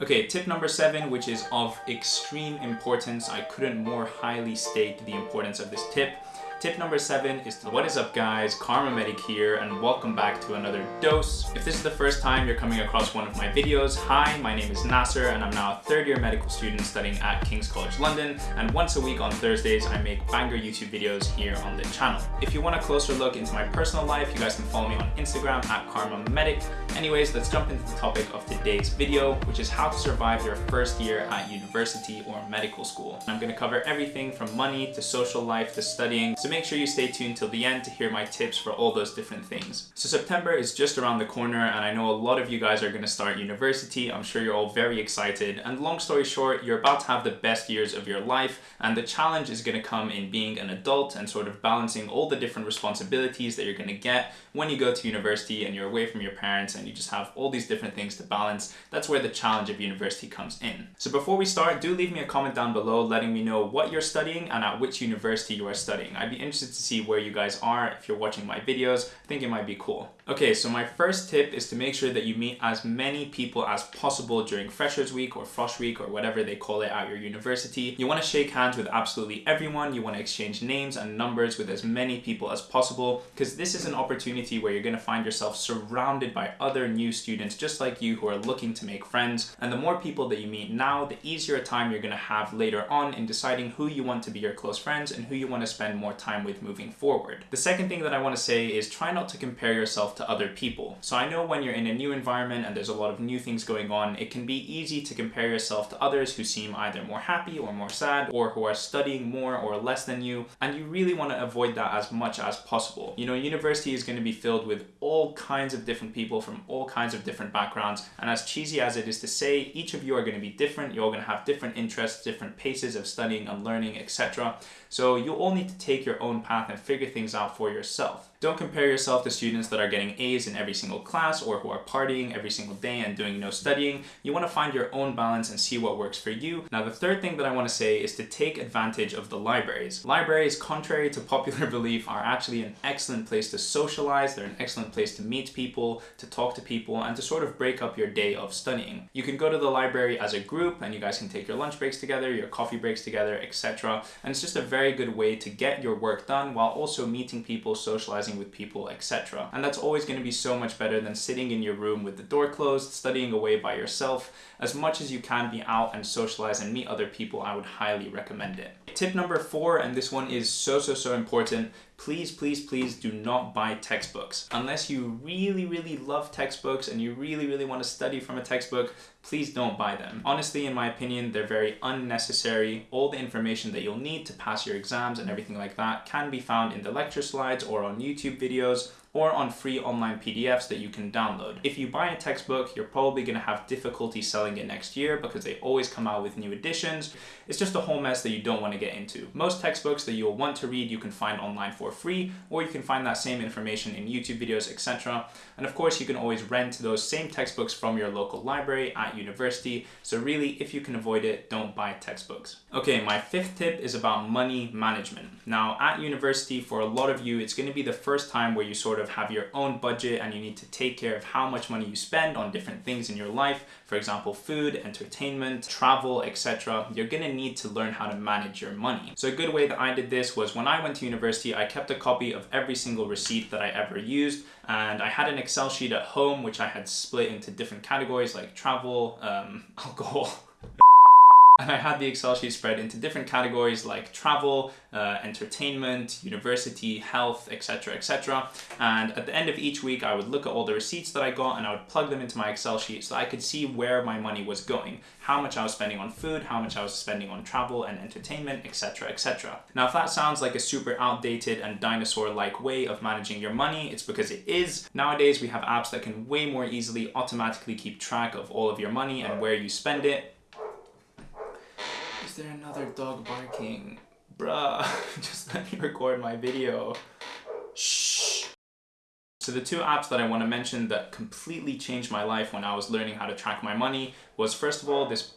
Okay, tip number seven, which is of extreme importance. I couldn't more highly state the importance of this tip. Tip number seven is what is up guys, KharmaMedic here and welcome back to another dose. If this is the first time you're coming across one of my videos, hi, my name is Nasser and I'm now a third year medical student studying at King's College London and once a week on Thursdays I make banger YouTube videos here on the channel. If you want a closer look into my personal life, you guys can follow me on Instagram at KharmaMedic. Anyways, let's jump into the topic of today's video, which is how to survive your first year at university or medical school. I'm going to cover everything from money to social life to studying. So make sure you stay tuned till the end to hear my tips for all those different things. So September is just around the corner and I know a lot of you guys are going to start university. I'm sure you're all very excited and long story short, you're about to have the best years of your life and the challenge is going to come in being an adult and sort of balancing all the different responsibilities that you're going to get when you go to university and you're away from your parents and you just have all these different things to balance. That's where the challenge of university comes in. So before we start, do leave me a comment down below letting me know what you're studying and at which university you are studying. I'd be interested to see where you guys are if you're watching my videos. I think it might be cool. Okay, so my first tip is to make sure that you meet as many people as possible during Freshers Week or Frosh Week or whatever they call it at your university. You want to shake hands with absolutely everyone. You want to exchange names and numbers with as many people as possible because this is an opportunity where you're going to find yourself surrounded by other new students just like you who are looking to make friends. And the more people that you meet now, the easier a time you're going to have later on in deciding who you want to be your close friends and who you want to spend more time with moving forward. The second thing that I want to say is try not to compare yourself to other people. So I know when you're in a new environment and there's a lot of new things going on, it can be easy to compare yourself to others who seem either more happy or more sad or who are studying more or less than you. And you really want to avoid that as much as possible. You know, university is going to be filled with all kinds of different people from all kinds of different backgrounds. And as cheesy as it is to say, each of you are going to be different. You're all going to have different interests, different paces of studying and learning, etc. So you all need to take your own path and figure things out for yourself. Don't compare yourself to students that are getting A's in every single class or who are partying every single day and doing no studying. You want to find your own balance and see what works for you. Now, the third thing that I want to say is to take advantage of the libraries. Libraries, contrary to popular belief, are actually an excellent place to socialize. They're an excellent place to meet people, to talk to people, and to sort of break up your day of studying. You can go to the library as a group and you guys can take your lunch breaks together, your coffee breaks together, etc. And it's just a very good way to get your work done while also meeting people, socializing with people, etc. And that's always going to be so much better than sitting in your room with the door closed, studying away by yourself. As much as you can be out and socialize and meet other people, I would highly recommend it. Tip number four, and this one is so, so, so important, please, please, please do not buy textbooks. Unless you really, really love textbooks and you really, really want to study from a textbook, please don't buy them. Honestly, in my opinion, they're very unnecessary. All the information that you'll need to pass your exams and everything like that can be found in the lecture slides or on YouTube videos or on free online PDFs that you can download. If you buy a textbook, you're probably going to have difficulty selling it next year because they always come out with new editions. It's just a whole mess that you don't want to get into. Most textbooks that you'll want to read you can find online for free, or you can find that same information in YouTube videos, etc. And of course, you can always rent those same textbooks from your local library at university. So really, if you can avoid it, don't buy textbooks. Okay, my fifth tip is about money management. Now, at university, for a lot of you, it's going to be the first time where you sort sort of have your own budget and you need to take care of how much money you spend on different things in your life. For example, food, entertainment, travel, etc. You're gonna need to learn how to manage your money. So a good way that I did this was when I went to university, I kept a copy of every single receipt that I ever used and I had an Excel sheet at home which I had split into different categories like travel, um, alcohol, and I had the Excel sheet spread into different categories like travel, uh, entertainment, university, health, etc, etc. And at the end of each week, I would look at all the receipts that I got and I would plug them into my Excel sheet so I could see where my money was going, how much I was spending on food, how much I was spending on travel and entertainment, etc, etc. Now, if that sounds like a super outdated and dinosaur-like way of managing your money, it's because it is. Nowadays, we have apps that can way more easily automatically keep track of all of your money and where you spend it there another dog barking? Bruh, just let me record my video. Shh. So the two apps that I want to mention that completely changed my life when I was learning how to track my money was first of all this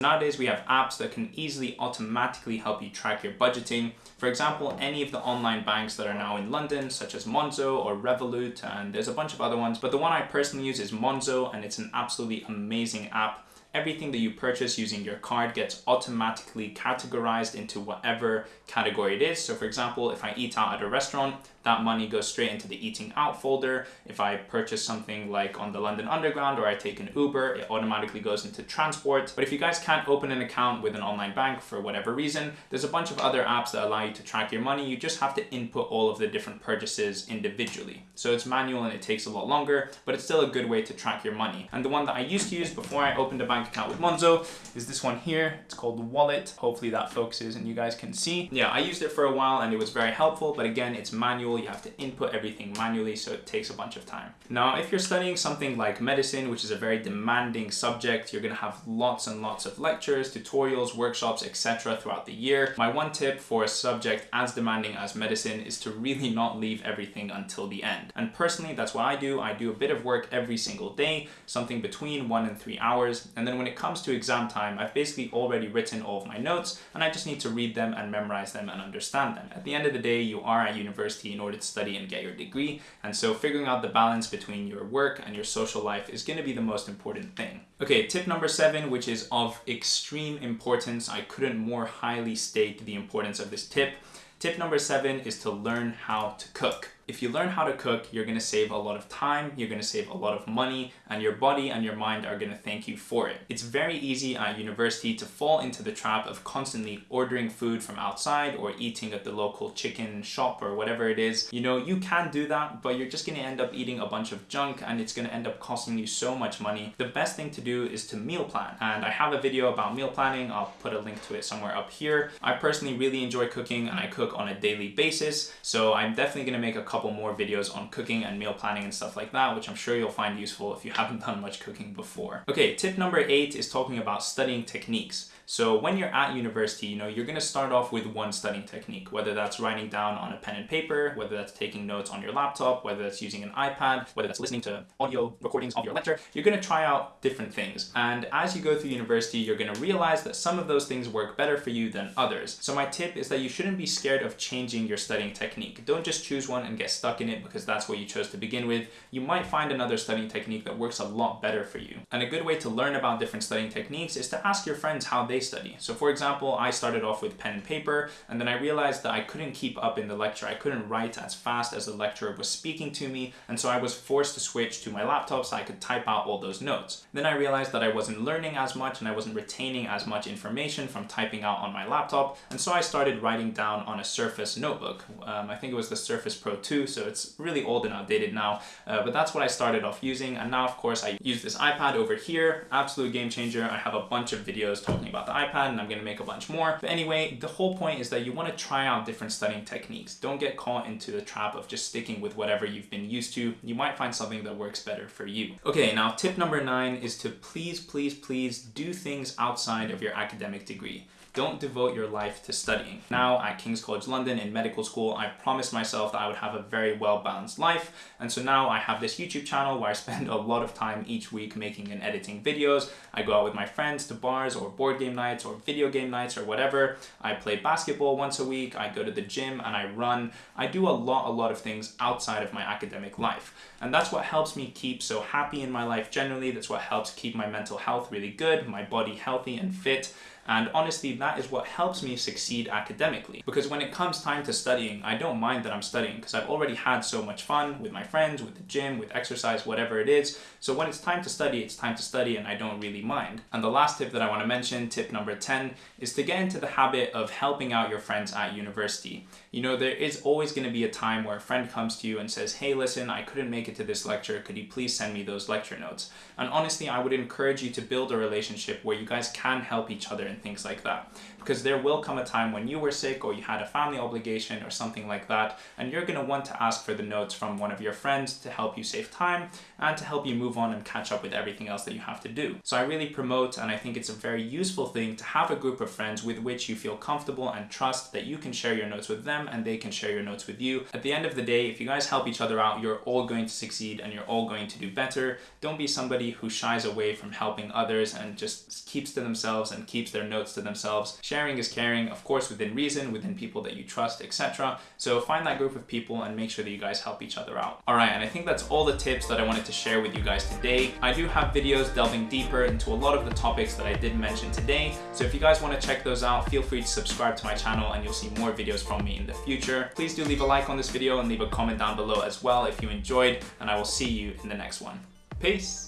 Nowadays, we have apps that can easily automatically help you track your budgeting. For example, any of the online banks that are now in London, such as Monzo or Revolut, and there's a bunch of other ones. But the one I personally use is Monzo, and it's an absolutely amazing app everything that you purchase using your card gets automatically categorized into whatever category it is. So for example, if I eat out at a restaurant, that money goes straight into the eating out folder. If I purchase something like on the London Underground or I take an Uber, it automatically goes into transport. But if you guys can't open an account with an online bank for whatever reason, there's a bunch of other apps that allow you to track your money. You just have to input all of the different purchases individually. So it's manual and it takes a lot longer, but it's still a good way to track your money. And the one that I used to use before I opened a bank account with Monzo is this one here. It's called Wallet. Hopefully that focuses and you guys can see. Yeah, I used it for a while and it was very helpful, but again, it's manual you have to input everything manually, so it takes a bunch of time. Now, if you're studying something like medicine, which is a very demanding subject, you're gonna have lots and lots of lectures, tutorials, workshops, etc. throughout the year. My one tip for a subject as demanding as medicine is to really not leave everything until the end. And personally, that's what I do. I do a bit of work every single day, something between one and three hours. And then when it comes to exam time, I've basically already written all of my notes and I just need to read them and memorize them and understand them. At the end of the day, you are at university in order to study and get your degree. And so figuring out the balance between your work and your social life is gonna be the most important thing. Okay, tip number seven, which is of extreme importance. I couldn't more highly state the importance of this tip. Tip number seven is to learn how to cook if you learn how to cook, you're gonna save a lot of time, you're gonna save a lot of money, and your body and your mind are gonna thank you for it. It's very easy at university to fall into the trap of constantly ordering food from outside or eating at the local chicken shop or whatever it is. You know, you can do that, but you're just gonna end up eating a bunch of junk and it's gonna end up costing you so much money. The best thing to do is to meal plan. And I have a video about meal planning. I'll put a link to it somewhere up here. I personally really enjoy cooking and I cook on a daily basis. So I'm definitely gonna make a couple couple more videos on cooking and meal planning and stuff like that, which I'm sure you'll find useful if you haven't done much cooking before. Okay, tip number eight is talking about studying techniques. So when you're at university, you know, you're gonna start off with one studying technique, whether that's writing down on a pen and paper, whether that's taking notes on your laptop, whether that's using an iPad, whether that's listening to audio recordings of your lecture, you're gonna try out different things. And as you go through university, you're gonna realize that some of those things work better for you than others. So my tip is that you shouldn't be scared of changing your studying technique. Don't just choose one and get stuck in it because that's what you chose to begin with. You might find another studying technique that works a lot better for you. And a good way to learn about different studying techniques is to ask your friends how they study. So for example, I started off with pen and paper, and then I realized that I couldn't keep up in the lecture. I couldn't write as fast as the lecturer was speaking to me, and so I was forced to switch to my laptop so I could type out all those notes. Then I realized that I wasn't learning as much and I wasn't retaining as much information from typing out on my laptop, and so I started writing down on a Surface notebook. Um, I think it was the Surface Pro 2, so it's really old and outdated now, uh, but that's what I started off using, and now of course I use this iPad over here, absolute game changer. I have a bunch of videos talking about the iPad, and I'm gonna make a bunch more. But anyway, the whole point is that you wanna try out different studying techniques. Don't get caught into the trap of just sticking with whatever you've been used to. You might find something that works better for you. Okay, now tip number nine is to please, please, please do things outside of your academic degree. Don't devote your life to studying. Now at King's College London in medical school, I promised myself that I would have a very well-balanced life. And so now I have this YouTube channel where I spend a lot of time each week making and editing videos. I go out with my friends to bars or board game nights or video game nights or whatever. I play basketball once a week. I go to the gym and I run. I do a lot, a lot of things outside of my academic life. And that's what helps me keep so happy in my life generally. That's what helps keep my mental health really good, my body healthy and fit. And honestly, that is what helps me succeed academically. Because when it comes time to studying, I don't mind that I'm studying because I've already had so much fun with my friends, with the gym, with exercise, whatever it is. So when it's time to study, it's time to study and I don't really mind. And the last tip that I want to mention, tip number 10, is to get into the habit of helping out your friends at university. You know, there is always going to be a time where a friend comes to you and says, hey, listen, I couldn't make it to this lecture. Could you please send me those lecture notes? And honestly, I would encourage you to build a relationship where you guys can help each other and things like that because there will come a time when you were sick or you had a family obligation or something like that, and you're going to want to ask for the notes from one of your friends to help you save time and to help you move on and catch up with everything else that you have to do. So I really promote, and I think it's a very useful thing to have a group of friends with which you feel comfortable and trust that you can share your notes with them them and they can share your notes with you. At the end of the day, if you guys help each other out, you're all going to succeed and you're all going to do better. Don't be somebody who shies away from helping others and just keeps to themselves and keeps their notes to themselves. Sharing is caring, of course, within reason, within people that you trust, etc. So find that group of people and make sure that you guys help each other out. All right, and I think that's all the tips that I wanted to share with you guys today. I do have videos delving deeper into a lot of the topics that I did mention today. So if you guys want to check those out, feel free to subscribe to my channel and you'll see more videos from me in the future. Please do leave a like on this video and leave a comment down below as well if you enjoyed, and I will see you in the next one. Peace!